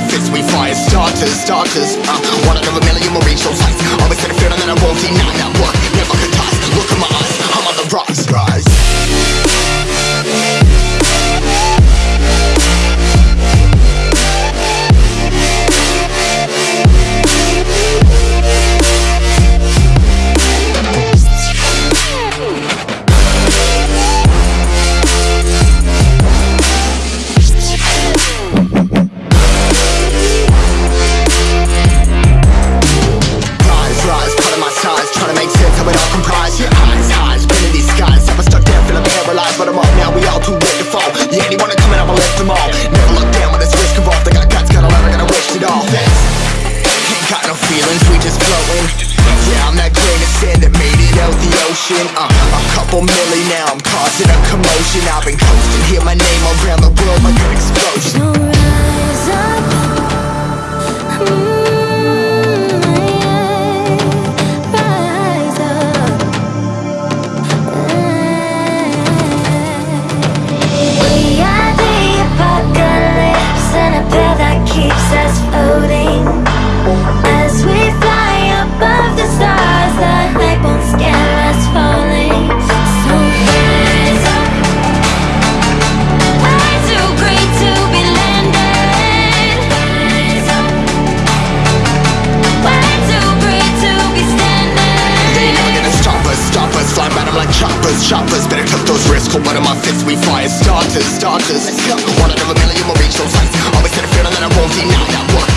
our fists, we fire starters, starters uh, One out of a million will reach those heights Always had a feeling that I won't deny that. Motion uh, A couple milli now, I'm causing a commotion. I've been coasting, hear my name around the world like an explosion Call one of my fists, we fire starters, starters. One out of a million will reach those heights Always had a feeling that I won't deny that one